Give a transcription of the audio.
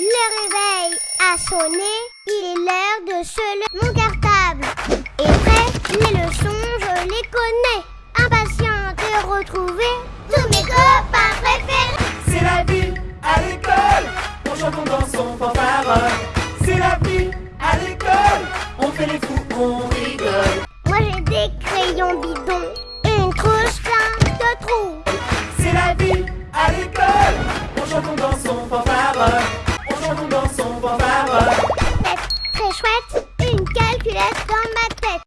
Le réveil a sonné, il est l'heure de se lever. Mon cartable est prêt, les leçons je les connais. Impatient de retrouver tous mes copains préférés. C'est la vie à l'école, on chante, on danse, on. C'est la vie à l'école, on fait les fous, on rigole. Moi j'ai des crayons bidons et une trousse plein de trous.